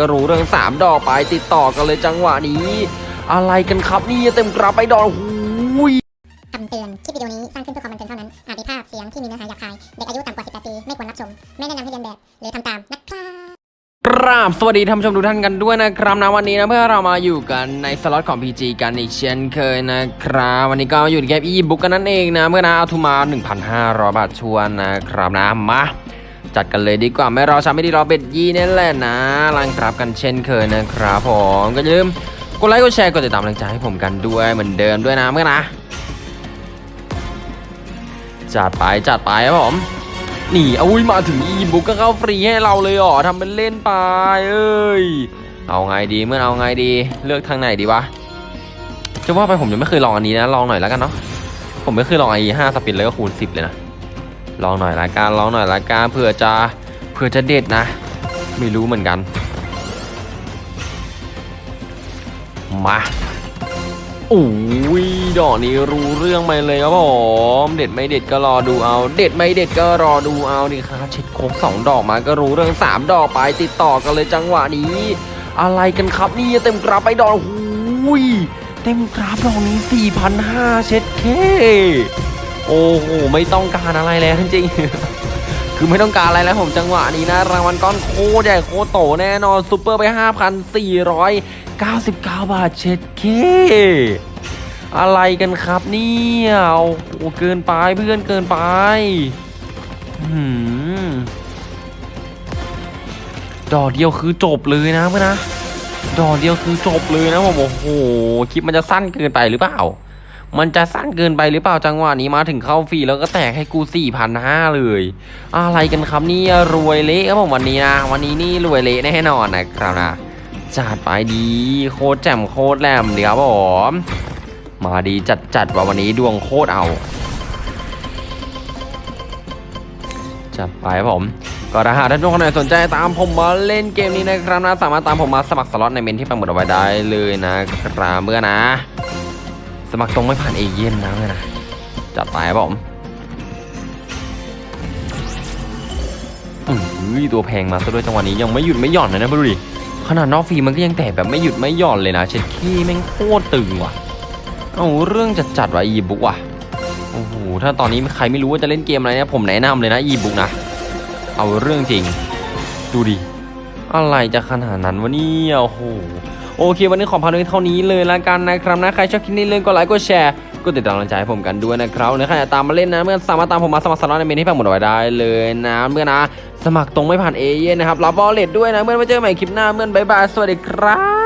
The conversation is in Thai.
ก็รู้เรื่องสามดอกไปติดต่อกันเลยจังหวะนี้ อะไรกันครับนี่เต็มกราบไปดอกหูยคำเตือน คลิปวิดีโอนี้สร้างขึ้นเพื่อความบันเทิงเท่านั้น อาจมีภาพเสียงที่มีเนื้อหาหยาบคาย เด็กอายุต่ำกว่า 18 ปี ไม่ควรรับชม ไม่แนะนำให้เรียนแบบ หรือทำตามนะครับกราบสวัสดีท่านผู้ชมทุกท่านกันด้วยนะครับนะวันนี้นะเพื่อเรามาอยู่กันในสล็อตของ PG กันอีกเช่นเคยนะครับวันนี้ก็มาอยู่ในเกมอีบุ๊กกันนั่นเองนะเมื่อนะเอาทุนมา 1,500 บาทชวนนะครับนะมา จัดกันเลยดีกว่าไม่รอช้าไม่ดีรอเบ็ดยี่นี่แหละนะลังครับกันเช่นเคยนะครับผมก็อย่าลืมกดไลค์กดแชร์กดติดตามกำลังใจให้ผมกันด้วยเหมือนเดิมด้วยนะเมื่อนะจัดไปจัดไปครับผมนี่อุ้ยมาถึงอีบุกก็เข้าฟรีให้เราเลยเหรอทำเป็นเล่นไปเอ้ยเอาไงดีเมื่อเอาไงดีเลือกทางไหนดีวะจะว่าไปผมยังไม่เคยลองอันนี้นะลองหน่อยแล้วกันเนาะผมไม่เคยลองไอ้ห้าสปินเลยก็คูณสิบเลยนะ ลองหน่อยละกันลองหน่อยละกันเผื่อจะเผื่อจะเด็ดนะ ไม่รู้เหมือนกัน มาโอ้ยดอกนี้รู้เรื่องไปเลยครับผมเด็ดไม่เด็ดก็รอดูเอา เด็ดไม่เด็ดก็รอดูเอานี่ครับเช็ดโค้งสองดอกมาก็รู้เรื่องสามดอกไปติดต่อกันเลยจังหวะนี้ อะไรกันครับนี่เต็มกราฟไปดอกหูยเต็มกราฟดอกนี้4,500เช็ดเค โอ้โหไม่ต้องการอะไรแล้วจริงๆคือไม่ต้องการอะไรแล้วผมจังหวะนี้นะ รางวัลก้อนโคใหญ่โคตโตแน่นอนซูเปอร์ไป 5,499 บาทเช็ดเคอะไรกันครับเนี่ยโอ้โหเกินไปเพื่อนเกินไปหืมดอกเดียวคือจบเลยนะเพื่อนนะดอกเดียวคือจบเลยนะผมโอ้โหคลิปมันจะสั้นเกินไปหรือเปล่า มันจะสั้นเกินไปหรือเปล่าจังหวะนี้มาถึงเข้าฟรีแล้วก็แตกให้กู4 5 0 0เลย อะไรกันครับนี่รวยเละครับผมวันนี้นะ วันนี้นี่รวยเละแน่นอนนะครับนะจัดไปดีโคตรแจ่มโคตรแหลมดีครับผมมาดีจัดจัดว่าวันนี้ดวงโคตรเอาจัดไปผม ก็ถ้าหากท่านผู้ชมคนไหนสนใจตามผมมาเล่นเกมนี้นะครับนะสามารถตามผมมาสมัครสล็อตในเมนที่ปังหมดเอาไว้ได้เลยนะครับเมื่อนะ สมัครตรงไม่ผ่านเอเย่นนะเมื่อนะจัดไปครับผมอุ้ยตัวแพงมาซะด้วยจังหวะนี้ยังไม่หยุดไม่หย่อนเลยนะดูดิขนาดนอกฟรีมันก็ยังแตกแบบไม่หยุดไม่หย่อนเลยนะเช็ดขี้แม่งโคตรตึงว่ะเอาเรื่องจัดจัดว่ะอีบุกว่ะโอ้โหถ้าตอนนี้ใครไม่รู้ว่าจะเล่นเกมอะไรเนี่ยผมแนะนำเลยนะอีบุกนะเอาเรื่องจริง ดูดิอะไรจะขนาดนั้นวะเนี่ยโอ้โห โอเค วันนี้ขอพาด้วยเท่านี้เลยละกันนะครับนะใครชอบคลิปนี้เลยก็ไลค์ก็แชร์ก็ติดตามกำลังใจให้ผมกันด้วยนะครับนะใครอยากตามมาเล่นนะเมื่อสามารถตามผมมาสมัครสล็อตในเมนที่แปะหมดเอาไว้ได้เลยนะเมื่อนะ สมัครตรงไม่ผ่านเอเย่นนะครับรับบอลเลตด้วยนะเมื่อมาเจอกันใหม่คลิปหน้าเมื่อบายบายสวัสดีครับ